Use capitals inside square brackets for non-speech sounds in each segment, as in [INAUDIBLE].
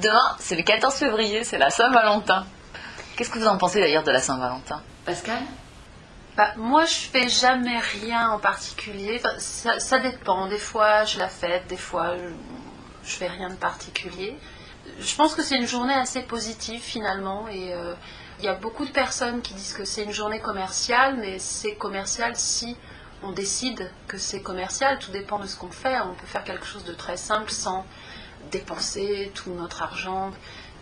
Demain, c'est le 14 février, c'est la Saint-Valentin. Qu'est-ce que vous en pensez d'ailleurs de la Saint-Valentin? Pascal? Bah, moi, je fais jamais rien en particulier. Enfin, ça, ça dépend. Des fois, je la fête, des fois, je, je fais rien de particulier. Je pense que c'est une journée assez positive finalement. Et euh, il y a beaucoup de personnes qui disent que c'est une journée commerciale, mais c'est commercial si on décide que c'est commercial. Tout dépend de ce qu'on fait. On peut faire quelque chose de très simple sans dépenser tout notre argent.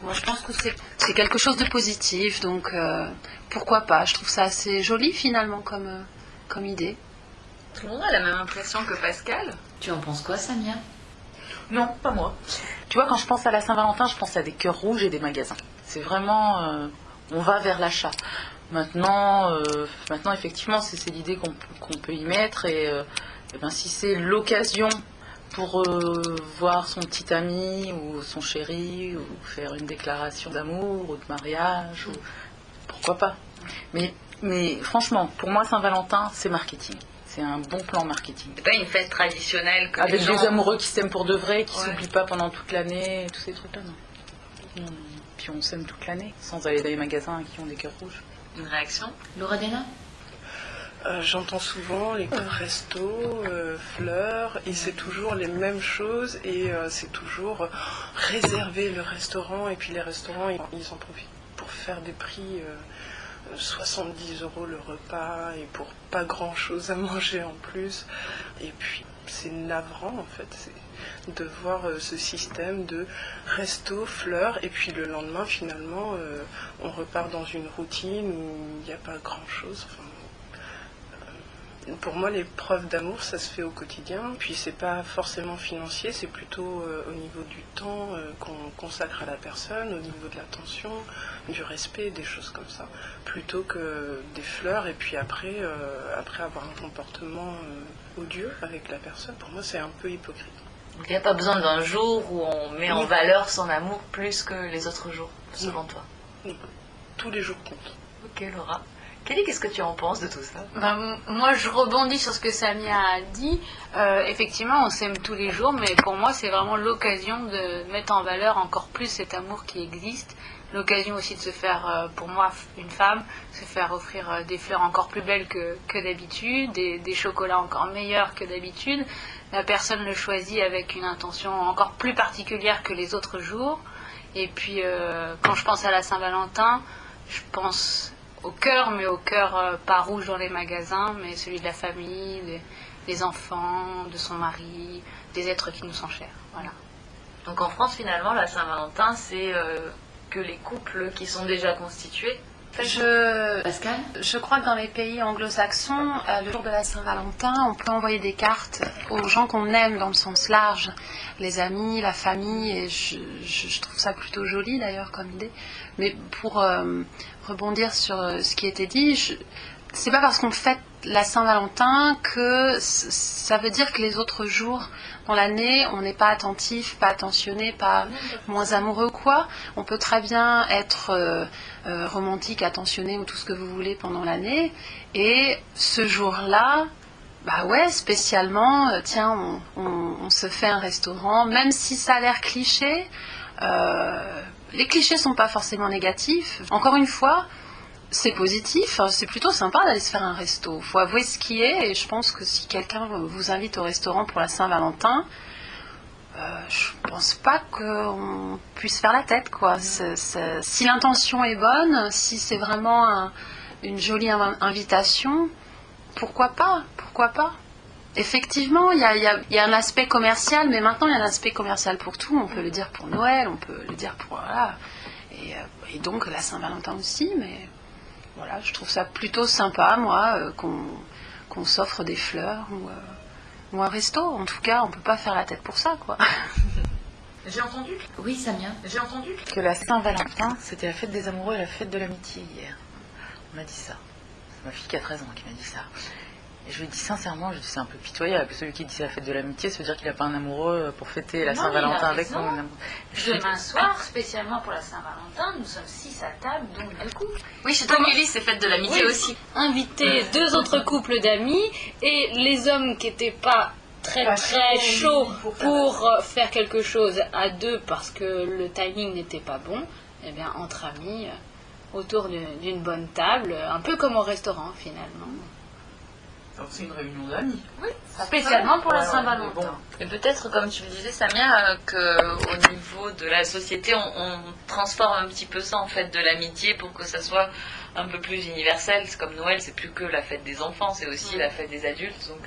Moi, je pense que c'est quelque chose de positif, donc euh, pourquoi pas Je trouve ça assez joli finalement comme, euh, comme idée. Tout le monde a la même impression que Pascal Tu en penses quoi, Samia? Non, pas moi. Tu vois, quand je pense à la Saint-Valentin, je pense à des cœurs rouges et des magasins. C'est vraiment. euh, on va vers l'achat. Maintenant, euh, maintenant effectivement, c'est l'idée qu'on qu'on peut y mettre. Et, euh, eh ben, si c'est l'occasion pour euh, voir son petit ami ou son chéri, ou faire une déclaration d'amour ou de mariage, ou... pourquoi pas. Mais, mais franchement, pour moi, Saint-Valentin, c'est marketing. C'est un bon plan marketing. C'est pas une fête traditionnelle comme Avec des gens- amoureux qui s'aiment pour de vrai, qui Ouais. s'oublient pas pendant toute l'année, tous ces trucs-là, non. Puis on s'aime toute l'année, sans aller dans les magasins qui ont des cœurs rouges. Une réaction? Laura Dena Euh, J'entends souvent les restos, euh, fleurs, et c'est toujours les mêmes choses, et euh, c'est toujours réserver le restaurant, et puis les restaurants, ils, ils en profitent pour faire des prix euh, 70 euros le repas, et pour pas grand chose à [LAUGHS] manger en plus. Et puis c'est navrant en fait, de voir ce système de resto, fleurs, et puis le lendemain finalement, on repart dans une routine où il n'y a pas grand chose. Pour moi, les preuves d'amour, ça se fait au quotidien. Puis c'est pas forcément financier, c'est plutôt euh, au niveau du temps euh, qu'on consacre à la personne, au niveau de l'attention, du respect, des choses comme ça, plutôt que des fleurs. Et puis après, euh, après avoir un comportement odieux avec la personne, pour moi, c'est un peu hypocrite. Donc il n'y a pas besoin d'un jour où on met en valeur son amour plus que les autres jours, selon toi? Tous les jours comptent. Ok Laura. Kelly, qu'est-ce que tu en penses de tout ça? Ben, moi, je rebondis sur ce que Samia a dit. Euh, effectivement, on s'aime tous les jours, mais pour moi, c'est vraiment l'occasion de mettre en valeur encore plus cet amour qui existe. L'occasion aussi de se faire, euh, pour moi, une femme, se faire offrir euh, des fleurs encore plus belles que, d'habitude, des, chocolats encore meilleurs que d'habitude. La personne le choisit avec une intention encore plus particulière que les autres jours. Et puis, quand je pense à la Saint-Valentin, je pense au cœur, mais au cœur euh, pas rouge dans les magasins, mais celui de la famille, des, enfants, de son mari, des êtres qui nous sont chers. Voilà. Donc en France, finalement, la Saint-Valentin, c'est euh, que les couples qui sont déjà constitués. Je, Pascal je crois que dans les pays anglo-saxons, euh, le jour de la Saint-Valentin, on peut envoyer des cartes aux gens qu'on aime dans le sens large, les amis, la famille, et je, je- je trouve ça plutôt joli d'ailleurs comme idée. Mais pour euh, rebondir sur euh, ce qui était dit, c'est pas parce qu'on fête la Saint-Valentin que ça veut dire que les autres jours dans l'année, on n'est pas attentif, pas attentionné, pas moins amoureux ou quoi. On peut très bien être euh, euh, romantique, attentionné ou tout ce que vous voulez pendant l'année. Et ce jour-là, bah ouais, spécialement, euh, tiens, on, on- se fait un restaurant, même si ça a l'air cliché. les clichés sont pas forcément négatifs. Encore une fois, c'est positif, hein, c'est plutôt sympa d'aller se faire un resto. faut avouer ce qui est, et je pense que si quelqu'un vous invite au restaurant pour la Saint-Valentin, euh, je pense pas qu'on puisse faire la tête, quoi. C'est- c'est- si l'intention est bonne, si c'est vraiment un- une jolie inv- invitation, pourquoi pas Pourquoi pas Effectivement, il y a, il y a- il y a un aspect commercial, mais maintenant il y a un aspect commercial pour tout. On peut le dire pour Noël, on peut le dire pour voilà, et, euh, et donc la Saint-Valentin aussi. Mais voilà, je trouve ça plutôt sympa, moi, euh, qu'on qu'on s'offre des fleurs ou, euh, ou un resto. En tout cas, on peut pas faire la tête pour ça, quoi. [LAUGHS] J'ai entendu, Oui, Samia j'ai entendu que la Saint-Valentin, c'était la fête des amoureux et la fête de l'amitié hier. On m'a dit ça. C'est ma fille qui a 13 ans qui m'a dit ça. Et je lui ai dit sincèrement, je dis c'est un peu pitoyable. Celui qui dit c'est la fête de l'amitié, ça veut dire qu'il n'a pas un amoureux pour fêter la Saint-Valentin avec dit, Demain soir, spécialement pour la Saint-Valentin, nous sommes six à table, dont un couple. Oui, chez toi, Kelly, c'est fête de l'amitié Oui. aussi. Inviter deux autres couples d'amis et les hommes qui n'étaient pas très Pas très chaud, chaud pour pour euh, faire quelque chose à deux parce que le timing n'était pas bon, eh bien entre amis, euh, autour d'une d'une bonne table, un peu comme au restaurant finalement. Donc c'est une réunion d'amis. Spécialement pour la Ouais, ouais, Saint-Valentin. mais bon. Et peut-être, comme tu le disais, Samia, euh, qu'au niveau de la société, on, on transforme un petit peu ça en fête de l'amitié pour que ça soit un peu plus universel. C'est comme Noël, c'est plus que la fête des enfants, c'est aussi la fête des adultes. Donc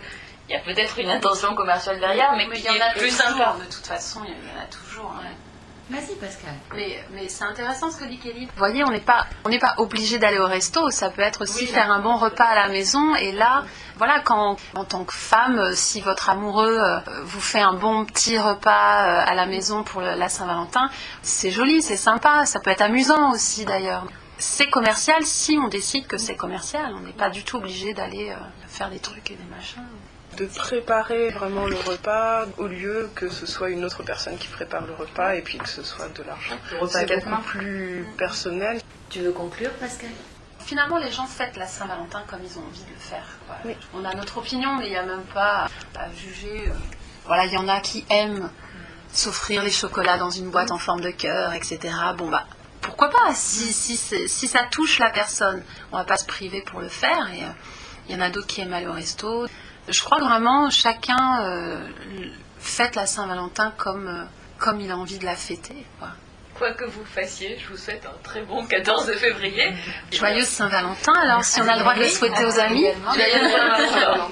il y a peut-être une intention commerciale derrière, mais, qui il y en a est plus toujours, sympa. De toute façon, il y en a toujours. hein. Vas-y, Pascal. Mais, mais c'est intéressant ce que dit Kelly. Vous voyez, on n'est pas, on n'est pas obligé d'aller au resto. Ça peut être aussi faire un bon repas à la maison. Et là, voilà, quand en tant que femme, si votre amoureux euh, vous fait un bon petit repas euh, à la maison pour le- la Saint-Valentin, c'est joli, c'est sympa. Ça peut être amusant aussi d'ailleurs. C'est commercial si on décide que c'est commercial. On n'est pas du tout obligé d'aller euh, faire des trucs et des machins. De préparer vraiment le repas au lieu que ce soit une autre personne qui prépare le repas et puis que ce soit de l'argent. Le repas à C'est beaucoup mains. plus personnel. Tu veux conclure, Pascal? Finalement, les gens fêtent la Saint-Valentin comme ils ont envie de le faire. quoi. Oui. On a notre opinion, mais il n'y a même pas à juger. euh. Voilà, il y en a qui aiment s'offrir les chocolats dans une boîte en forme de cœur, etc. Bon, bah, pourquoi pas si, si, si ça touche la personne, on va pas se priver pour le faire. Et euh, il y en a d'autres qui aiment aller au resto. Je crois que vraiment, chacun euh, fête la Saint-Valentin comme, euh, comme il a envie de la fêter. quoi. Quoi que vous fassiez, je vous souhaite un très bon 14 février. Joyeuse Saint-Valentin, alors si on a le droit de le souhaiter aux amis. Joyeuse Saint-Valentin.